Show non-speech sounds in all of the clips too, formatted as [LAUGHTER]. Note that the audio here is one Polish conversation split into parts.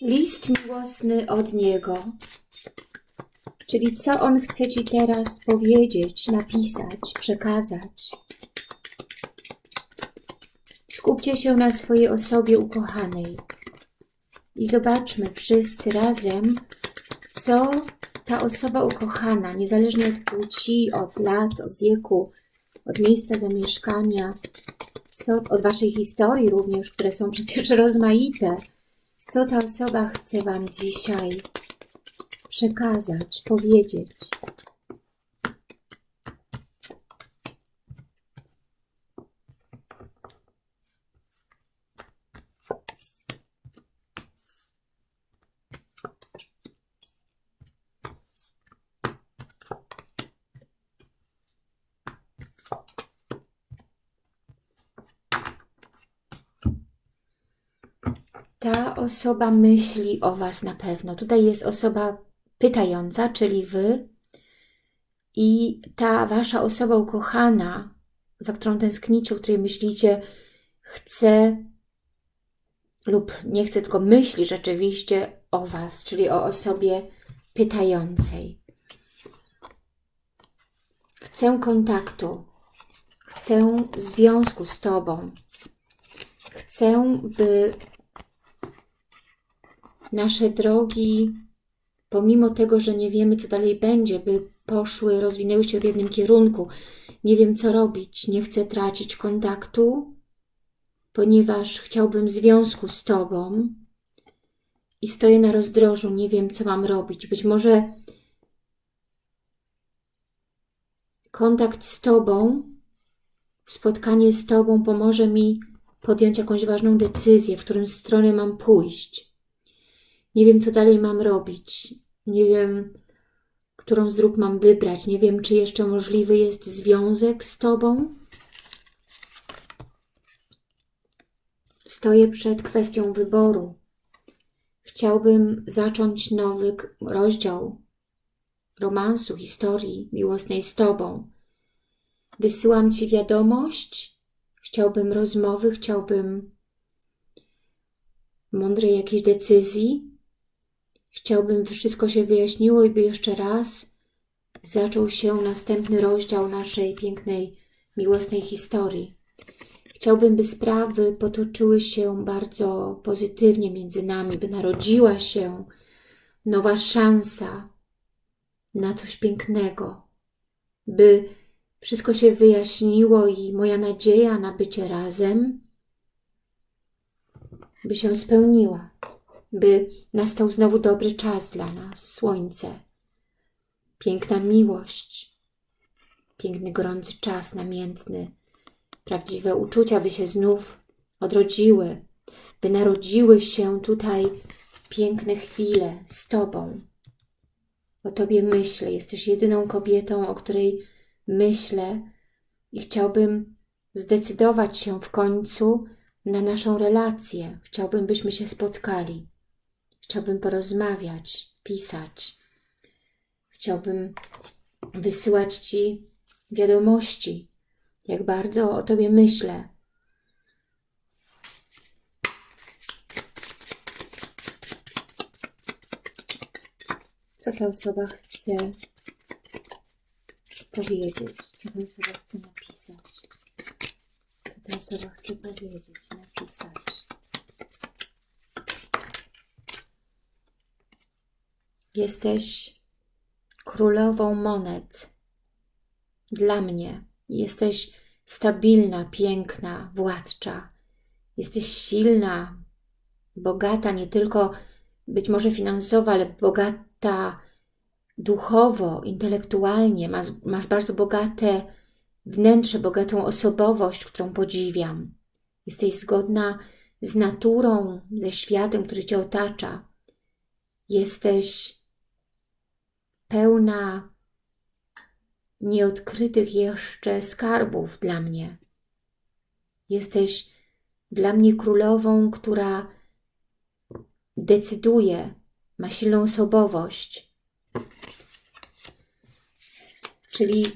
List miłosny od Niego. Czyli co On chce Ci teraz powiedzieć, napisać, przekazać. Skupcie się na swojej osobie ukochanej i zobaczmy wszyscy razem, co ta osoba ukochana, niezależnie od płci, od lat, od wieku, od miejsca zamieszkania, co, od Waszej historii również, które są przecież [LAUGHS] rozmaite, co ta osoba chce Wam dzisiaj przekazać, powiedzieć. Ta osoba myśli o Was na pewno. Tutaj jest osoba pytająca, czyli Wy i ta Wasza osoba ukochana, za którą tęsknicie, o której myślicie, chce lub nie chce, tylko myśli rzeczywiście o Was, czyli o osobie pytającej. Chcę kontaktu, chcę związku z Tobą. Chcę, by nasze drogi, pomimo tego, że nie wiemy, co dalej będzie, by poszły, rozwinęły się w jednym kierunku. Nie wiem, co robić, nie chcę tracić kontaktu, ponieważ chciałbym związku z Tobą i stoję na rozdrożu, nie wiem, co mam robić. Być może kontakt z Tobą, spotkanie z Tobą pomoże mi podjąć jakąś ważną decyzję, w którą stronę mam pójść. Nie wiem, co dalej mam robić. Nie wiem, którą z dróg mam wybrać. Nie wiem, czy jeszcze możliwy jest związek z Tobą. Stoję przed kwestią wyboru. Chciałbym zacząć nowy rozdział romansu, historii miłosnej z Tobą. Wysyłam Ci wiadomość. Chciałbym rozmowy, chciałbym mądrej jakiejś decyzji. Chciałbym, by wszystko się wyjaśniło i by jeszcze raz zaczął się następny rozdział naszej pięknej, miłosnej historii. Chciałbym, by sprawy potoczyły się bardzo pozytywnie między nami, by narodziła się nowa szansa na coś pięknego, by wszystko się wyjaśniło i moja nadzieja na bycie razem by się spełniła by nastał znowu dobry czas dla nas, słońce, piękna miłość, piękny, gorący czas namiętny, prawdziwe uczucia by się znów odrodziły, by narodziły się tutaj piękne chwile z Tobą. O Tobie myślę, jesteś jedyną kobietą, o której myślę i chciałbym zdecydować się w końcu na naszą relację. Chciałbym, byśmy się spotkali. Chciałbym porozmawiać, pisać. Chciałbym wysyłać Ci wiadomości, jak bardzo o Tobie myślę. Co ta osoba chce powiedzieć, co ta osoba chce napisać, co ta osoba chce powiedzieć, napisać. Jesteś królową monet. Dla mnie jesteś stabilna, piękna, władcza. Jesteś silna, bogata nie tylko być może finansowo, ale bogata duchowo, intelektualnie. Masz, masz bardzo bogate wnętrze, bogatą osobowość, którą podziwiam. Jesteś zgodna z naturą, ze światem, który Cię otacza. Jesteś pełna nieodkrytych jeszcze skarbów dla mnie. Jesteś dla mnie królową, która decyduje, ma silną osobowość. Czyli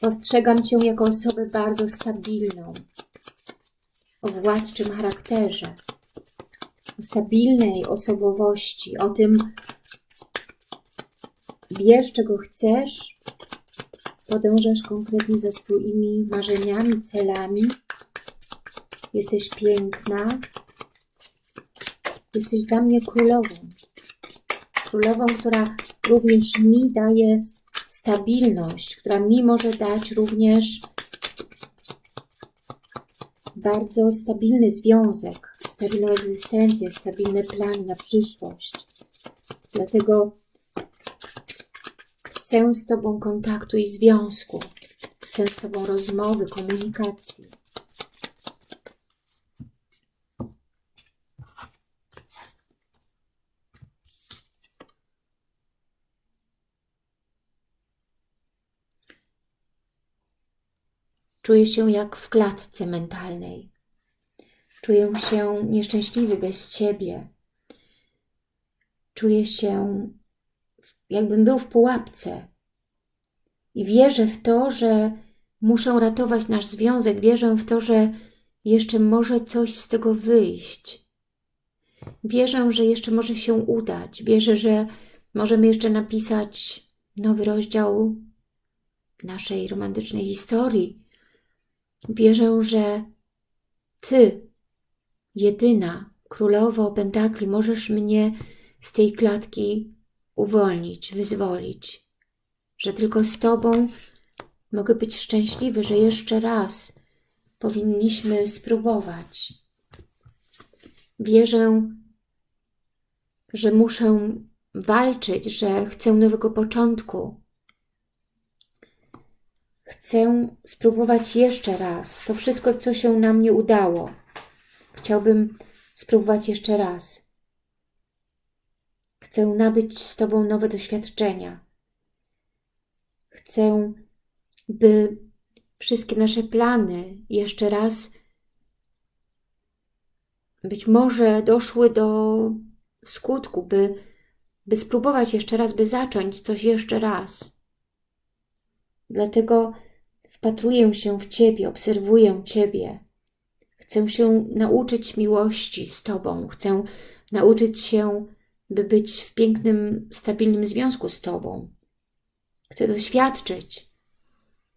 postrzegam Cię jako osobę bardzo stabilną, o władczym charakterze. o stabilnej osobowości, o tym wiesz, czego chcesz, podążasz konkretnie za swoimi marzeniami, celami. Jesteś piękna. Jesteś dla mnie królową. Królową, która również mi daje stabilność, która mi może dać również bardzo stabilny związek, stabilną egzystencję, stabilne plany na przyszłość. Dlatego chcę z Tobą kontaktu i związku. Chcę z Tobą rozmowy, komunikacji. Czuję się jak w klatce mentalnej. Czuję się nieszczęśliwy bez Ciebie. Czuję się, jakbym był w pułapce. I wierzę w to, że muszę ratować nasz związek. Wierzę w to, że jeszcze może coś z tego wyjść. Wierzę, że jeszcze może się udać. Wierzę, że możemy jeszcze napisać nowy rozdział naszej romantycznej historii Wierzę, że Ty, jedyna królowo pentakli, możesz mnie z tej klatki uwolnić, wyzwolić. Że tylko z Tobą mogę być szczęśliwy, że jeszcze raz powinniśmy spróbować. Wierzę, że muszę walczyć, że chcę nowego początku, Chcę spróbować jeszcze raz. To wszystko, co się nam nie udało. Chciałbym spróbować jeszcze raz. Chcę nabyć z Tobą nowe doświadczenia. Chcę, by wszystkie nasze plany jeszcze raz być może doszły do skutku, by, by spróbować jeszcze raz, by zacząć coś jeszcze raz. Dlatego wpatruję się w Ciebie, obserwuję Ciebie. Chcę się nauczyć miłości z Tobą. Chcę nauczyć się, by być w pięknym, stabilnym związku z Tobą. Chcę doświadczyć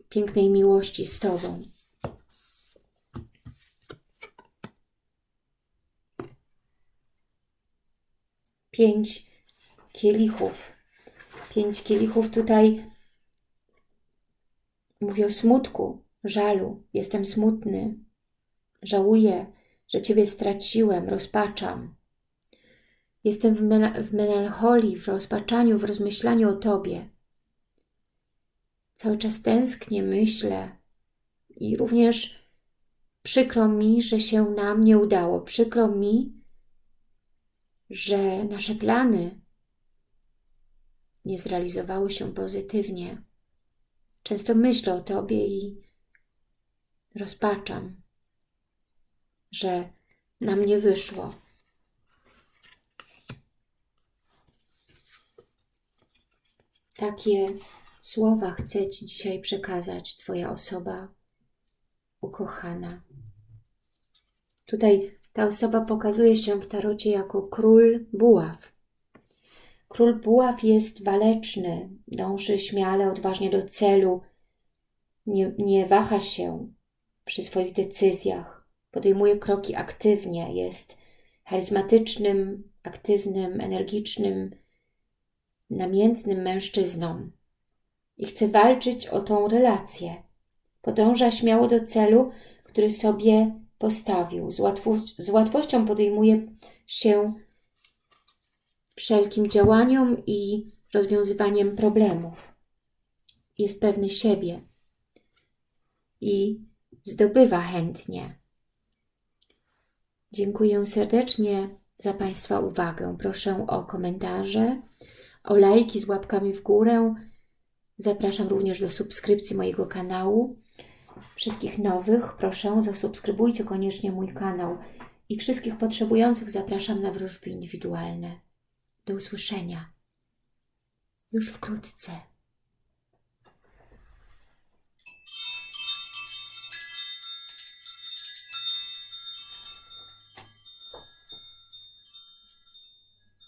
pięknej miłości z Tobą. Pięć kielichów. Pięć kielichów tutaj Mówię o smutku, żalu. Jestem smutny. Żałuję, że Ciebie straciłem, rozpaczam. Jestem w, mel w melancholii, w rozpaczaniu, w rozmyślaniu o Tobie. Cały czas tęsknię, myślę i również przykro mi, że się nam nie udało. Przykro mi, że nasze plany nie zrealizowały się pozytywnie. Często myślę o Tobie i rozpaczam, że nam nie wyszło. Takie słowa chcę Ci dzisiaj przekazać Twoja osoba ukochana. Tutaj ta osoba pokazuje się w tarocie jako król buław. Król buław jest waleczny, dąży śmiale, odważnie do celu, nie, nie waha się przy swoich decyzjach, podejmuje kroki aktywnie, jest charyzmatycznym, aktywnym, energicznym, namiętnym mężczyzną i chce walczyć o tą relację. Podąża śmiało do celu, który sobie postawił. Z, łatwo z łatwością podejmuje się wszelkim działaniom i rozwiązywaniem problemów. Jest pewny siebie i zdobywa chętnie. Dziękuję serdecznie za Państwa uwagę. Proszę o komentarze, o lajki z łapkami w górę. Zapraszam również do subskrypcji mojego kanału. Wszystkich nowych proszę zasubskrybujcie koniecznie mój kanał i wszystkich potrzebujących zapraszam na wróżby indywidualne. Do usłyszenia już wkrótce.